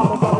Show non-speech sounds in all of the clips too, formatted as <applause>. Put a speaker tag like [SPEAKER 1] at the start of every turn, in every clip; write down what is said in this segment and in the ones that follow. [SPEAKER 1] Baba. <laughs>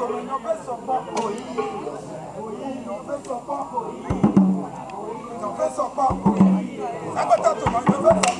[SPEAKER 1] tolobi opesa poko opesa poko opesa poko sango ta tolobi opesa